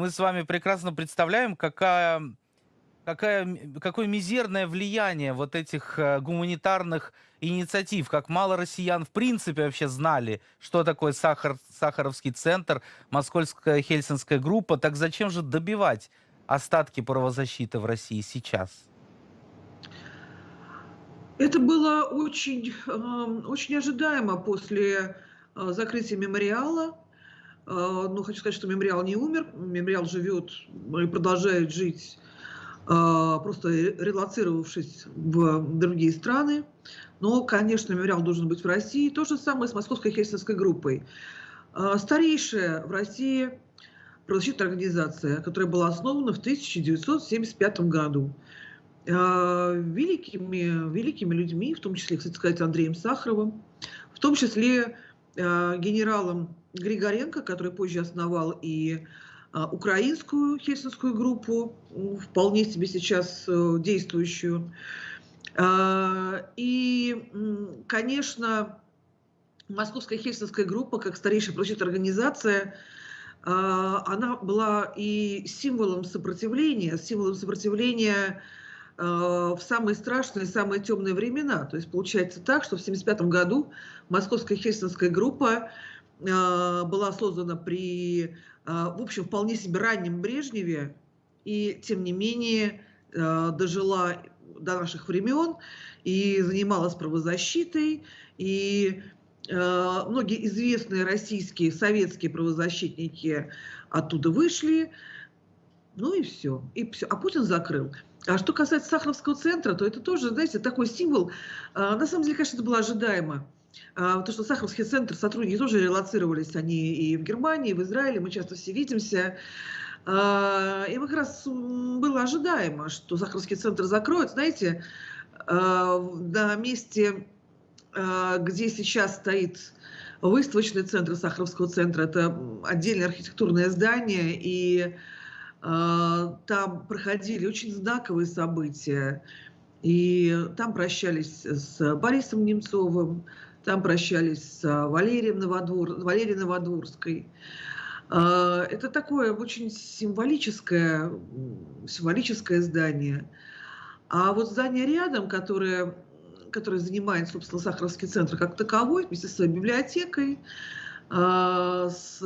мы с вами прекрасно представляем, какая, какая, какое мизерное влияние вот этих э, гуманитарных инициатив, как мало россиян в принципе вообще знали, что такое Сахар, Сахаровский центр, Московская Хельсинская группа, так зачем же добивать остатки правозащиты в России сейчас? Это было очень, эм, очень ожидаемо после э, закрытия мемориала. Э, ну, хочу сказать, что мемориал не умер, мемориал живет и продолжает жить, э, просто релацировавшись в другие страны. Но, конечно, мемориал должен быть в России. То же самое с Московской хельсинской группой. Старейшая в России правозащитная организация, которая была основана в 1975 году. А, великими, великими людьми, в том числе, кстати сказать, Андреем Сахаровым, в том числе а, генералом Григоренко, который позже основал и а, украинскую хельсинскую группу, вполне себе сейчас э, действующую. И, конечно, Московская хельсинская группа, как старейшая правозащитная организация, она была и символом сопротивления, символом сопротивления Э, в самые страшные, самые темные времена. То есть получается так, что в 1975 году Московская хельсинская группа э, была создана при, э, в общем, вполне себе раннем Брежневе, и тем не менее дожила до наших времен и занималась правозащитой, и многие известные российские, советские правозащитники оттуда вышли, ну и все, и все. А Путин закрыл. А что касается Сахаровского центра, то это тоже, знаете, такой символ. А, на самом деле, конечно, это было ожидаемо. А, то, что Сахаровский центр, сотрудники тоже релацировались, они и в Германии, и в Израиле, мы часто все видимся. А, и как раз было ожидаемо, что Сахаровский центр закроют. Знаете, на месте, где сейчас стоит выставочный центр Сахаровского центра, это отдельное архитектурное здание, и там проходили очень знаковые события. И там прощались с Борисом Немцовым, там прощались с Валерием Новодвор, Валерией Новодворской. А, это такое очень символическое, символическое здание. А вот здание рядом, которое, которое занимает, собственно, Сахаровский центр как таковой, вместе с своей библиотекой, а, с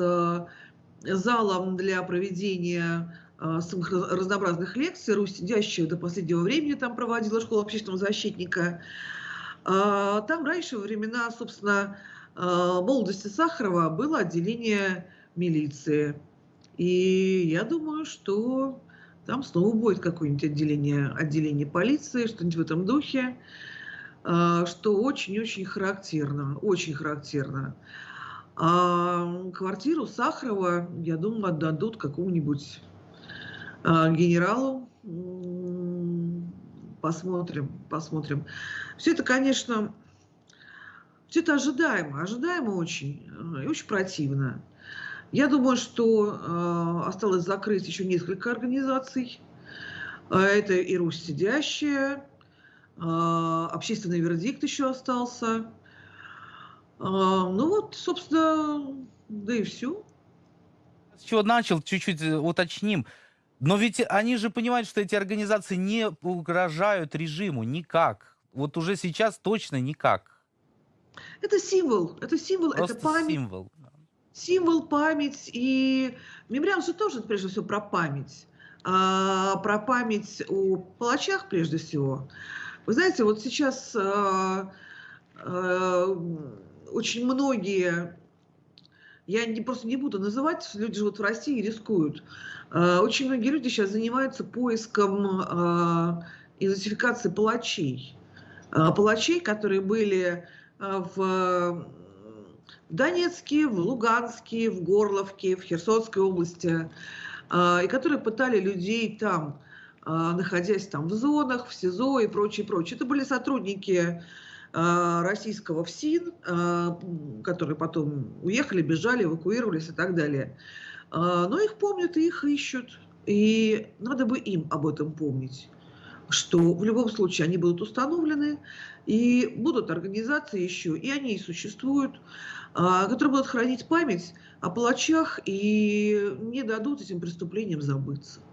залом для проведения а, самых разнообразных лекций. Русь, сидящая до последнего времени там проводила школа общественного защитника. А, там раньше, во времена, собственно, а, молодости Сахарова было отделение милиции. И я думаю, что там снова будет какое-нибудь отделение, отделение полиции, что-нибудь в этом духе, что очень-очень характерно, очень характерно. А квартиру Сахарова, я думаю, отдадут какому-нибудь а, генералу. Посмотрим, посмотрим. Все это, конечно, все это ожидаемо, ожидаемо очень э, и очень противно. Я думаю, что э, осталось закрыть еще несколько организаций. А, это и Русь сидящая, э, общественный вердикт еще остался. Ну вот, собственно, да и все. С чего начал, чуть-чуть э, уточним. Но ведь они же понимают, что эти организации не угрожают режиму никак. Вот уже сейчас точно никак. Это символ, это символ, Просто это память. Символ. Символ, память. И мемориал же тоже, прежде всего, про память. А, про память о палачах, прежде всего. Вы знаете, вот сейчас а, а, очень многие я не, просто не буду называть, люди живут в России и рискуют. А, очень многие люди сейчас занимаются поиском а, идентификации палачей. А, палачей, которые были в Донецке, в Луганске, в Горловке, в Херсонской области, и которые пытали людей там, находясь там в зонах, в СИЗО и прочее, прочее. Это были сотрудники российского ФСИН, а, которые потом уехали, бежали, эвакуировались и так далее. А, но их помнят и их ищут. И надо бы им об этом помнить, что в любом случае они будут установлены, и будут организации еще, и они и существуют. а, которые будут хранить память о палачах и не дадут этим преступлениям забыться.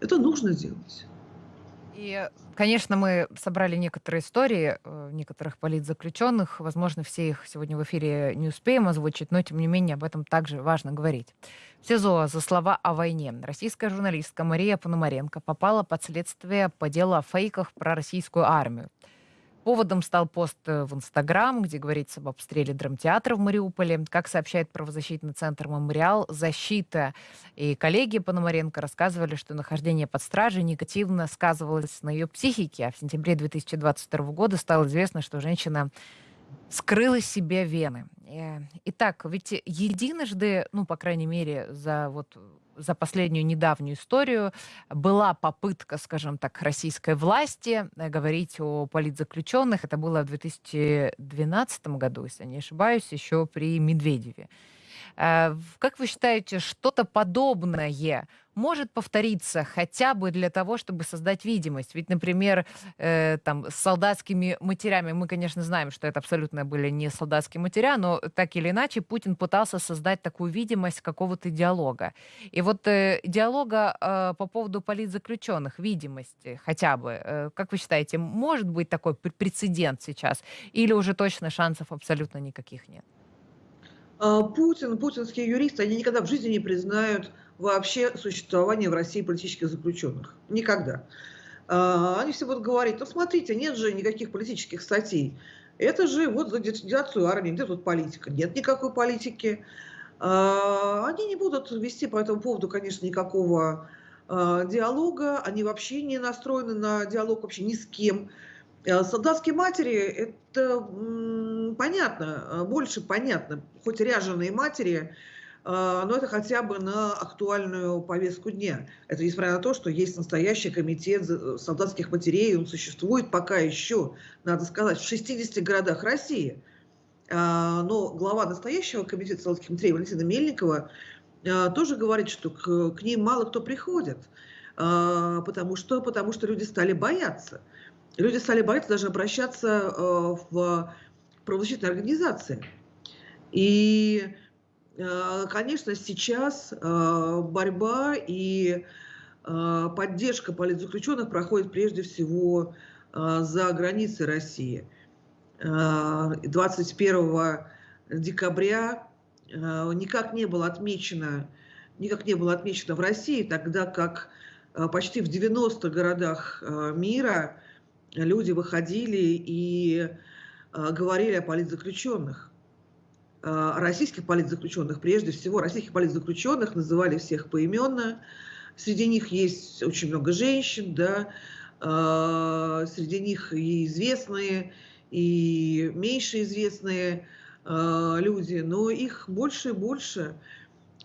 Это нужно делать. И, конечно, мы собрали некоторые истории э, некоторых политзаключенных. Возможно, все их сегодня в эфире не успеем озвучить, но, тем не менее, об этом также важно говорить. В СИЗО за слова о войне российская журналистка Мария Пономаренко попала под следствие по делу о фейках про российскую армию. Поводом стал пост э, в Инстаграм, где говорится об обстреле драмтеатра в Мариуполе. Как сообщает правозащитный центр «Мемориал», защита и коллеги Пономаренко рассказывали, что нахождение под стражей негативно сказывалось на ее психике. А в сентябре 2022 года стало известно, что женщина скрыла себе вены. Э, итак, ведь единожды, ну, по крайней мере, за вот за последнюю недавнюю историю была попытка, скажем так, российской власти э, говорить о политзаключенных. Это было в 2012 году, если не ошибаюсь, еще при Медведеве. Э, как вы считаете, что-то подобное может повториться хотя бы для того, чтобы создать видимость? Ведь, например, э, там, с солдатскими матерями, мы, конечно, знаем, что это абсолютно были не солдатские матеря, но так или иначе Путин пытался создать такую видимость какого-то диалога. И вот э, диалога э, по поводу политзаключенных, видимости хотя бы, э, как вы считаете, может быть такой прецедент сейчас? Или уже точно шансов абсолютно никаких нет? А, Путин, путинские юристы, они никогда в жизни не признают вообще существование в России политических заключенных. Никогда. А, они все будут говорить, ну смотрите, нет же никаких политических статей. Это же вот за детализацию армии, где тут политика? Нет никакой политики. А, они не будут вести по этому поводу, конечно, никакого диалога. Они вообще не настроены на диалог вообще ни с кем. Солдатские матери, это понятно, больше понятно, хоть ряженые матери, но это хотя бы на актуальную повестку дня. Это несмотря на то, что есть настоящий комитет э, солдатских матерей, он существует пока еще, надо сказать, в 60 городах России. Но глава настоящего комитета солдатских матерей Валентина Мельникова тоже говорит, что к, к ним мало кто приходит. Потому что, потому что люди стали бояться. Люди стали бояться даже обращаться в правозащитные организации. И, э, конечно, сейчас э, борьба и э, поддержка политзаключенных проходит прежде всего за границей России. 21 декабря никак не было отмечено, никак не было отмечено в России, тогда как почти в 90 городах мира люди выходили и говорили о политзаключенных, российских политзаключенных, прежде всего российских политзаключенных, называли всех поименно. Среди них есть очень много женщин, да, а, среди них и известные, и меньше известные люди, но их больше и больше.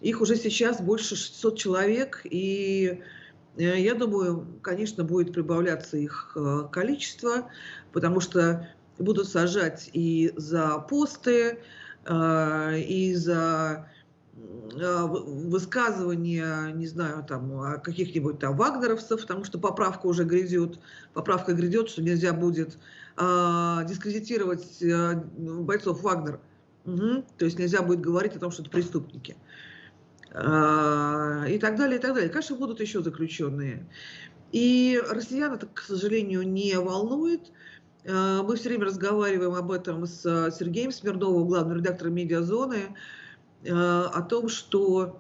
Их уже сейчас больше 600 человек, и э, я думаю, конечно, будет прибавляться их количество, потому что будут сажать и за посты, и за а, высказывания, не знаю, там, каких-нибудь там вагнеровцев, потому что поправка уже грядет, поправка грядет, что нельзя будет а, дискредитировать а, бойцов Вагнер. Угу. То есть нельзя будет говорить о том, что это преступники. А, и так далее, и так далее. Конечно, будут еще заключенные. И россиян это, к сожалению, не волнует. Э, мы все время разговариваем об этом с э, Сергеем Смирновым, главным редактором «Медиазоны», э, о том, что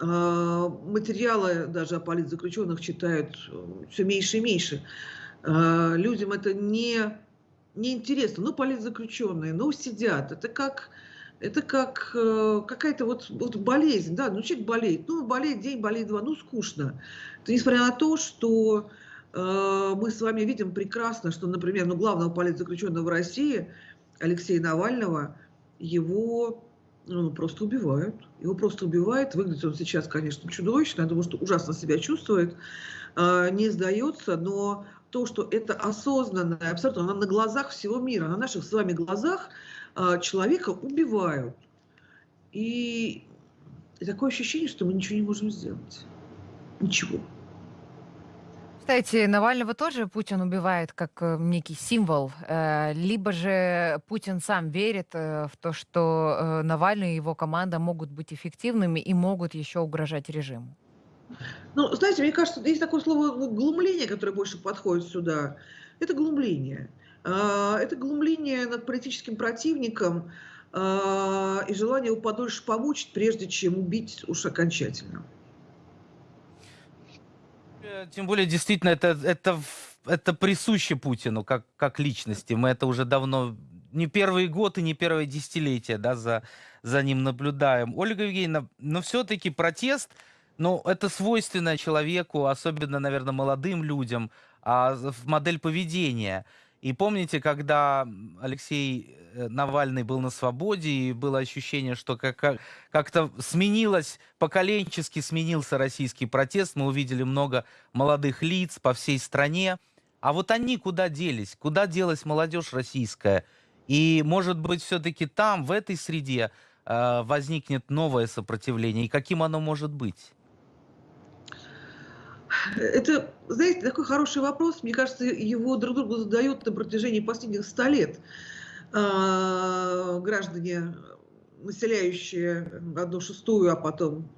материалы даже о политзаключенных читают все меньше и меньше. Людям это не, не интересно. Ну, политзаключенные, ну, сидят. Это как, это как какая-то вот, вот болезнь. Да? Ну, человек болеет. Ну, болеет день, болеет два. Ну, скучно. Это несмотря на то, что мы с вами видим прекрасно, что, например, ну, главного политзаключенного в России, Алексея Навального, его ну, просто убивают. Его просто убивают. Выглядит он сейчас, конечно, чудовищно. Я думаю, что ужасно себя чувствует. Э, не сдается, но то, что это осознанно, абсолютно на глазах всего мира, на наших с вами глазах э, человека убивают. И такое ощущение, что мы ничего не можем сделать. Ничего. Кстати, Навального тоже Путин убивает как э, некий символ, э, либо же Путин сам верит э, в то, что Навальный и его команда могут быть эффективными и могут еще угрожать режиму. Ну, знаете, мне кажется, есть такое слово ну, глумление, которое больше подходит сюда. Это глумление. Это глумление над политическим противником и желание его подольше помучить, прежде чем убить уж окончательно. Тем более, действительно, это, это, это присуще Путину как, как личности. Мы это уже давно, не первый год и не первое десятилетие, да, за, за ним наблюдаем. Ольга Евгеньевна, но все-таки протест, ну, это свойственно человеку, особенно, наверное, молодым людям, а модель поведения. И помните, когда Алексей э, Навальный был на свободе, и было ощущение, что как, как- как-то сменилось, поколенчески сменился российский протест, мы увидели много молодых лиц по всей стране. А вот они куда делись? Куда делась молодежь российская? И, может быть, все-таки там, в этой среде, э, возникнет новое сопротивление? И каким оно может быть? Это, знаете, такой хороший вопрос. Мне кажется, его друг другу задают на протяжении последних ста лет а, граждане, населяющие одну шестую, а потом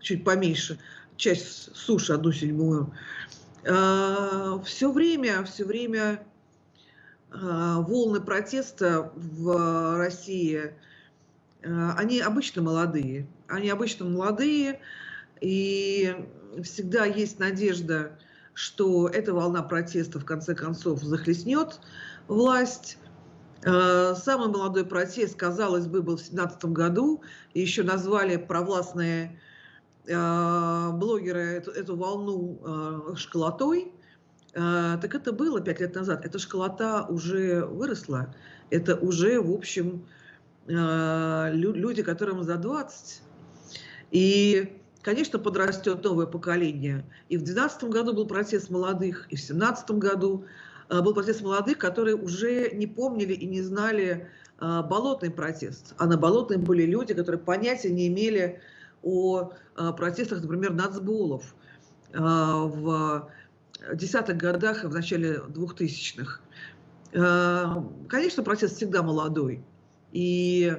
чуть поменьше, часть суши, одну седьмую. Все время, все время а, волны протеста в России, а, они обычно молодые. Они обычно молодые, и всегда есть надежда, что эта волна протеста в конце концов захлестнет власть. Э, Самый молодой протест, казалось бы, был в 2017 году, еще назвали провластные э, блогеры эту, эту волну э, школотой. Так это было пять лет назад. Эта школота уже выросла. Это уже, в общем, лю- люди, которым за 20. И, конечно, подрастет новое поколение. И в 2012 году был протест молодых, и в 2017 году э, был протест молодых, которые уже не помнили и не знали э, болотный протест. А на болотном были люди, которые понятия не имели о э, протестах, например, нацболов э, в десятых годах и в начале двухтысячных. Конечно, протест всегда молодой. И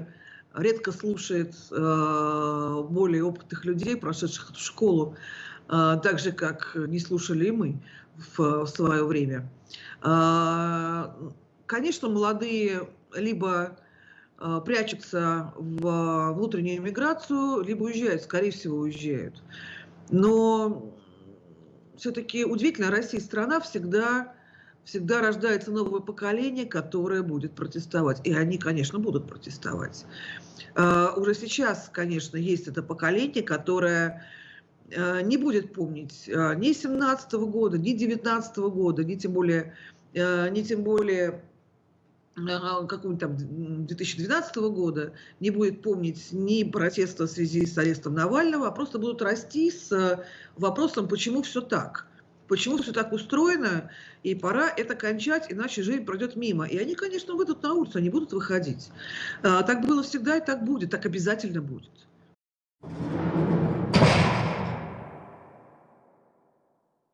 редко слушает э, более опытных людей, прошедших эту школу, э, так же, как не слушали и мы в, в свое время. Э, конечно, молодые либо э, прячутся в внутреннюю миграцию, либо уезжают, скорее всего, уезжают. Но все-таки удивительно, Россия страна всегда, всегда рождается новое поколение, которое будет протестовать. И они, конечно, будут протестовать. Э, Уже сейчас, конечно, есть это поколение, которое э, не будет помнить э, ни 17 года, ни 19 года, ни тем более, ни тем более какого-нибудь там м, 2012 года, не будет помнить ни протеста в связи с арестом Навального, а просто будут расти с вопросом, почему все так. Почему все так устроено, и пора это кончать, иначе жизнь пройдет мимо. И они, конечно, выйдут на улицу, они будут выходить. А, Так было всегда и так будет, так обязательно будет.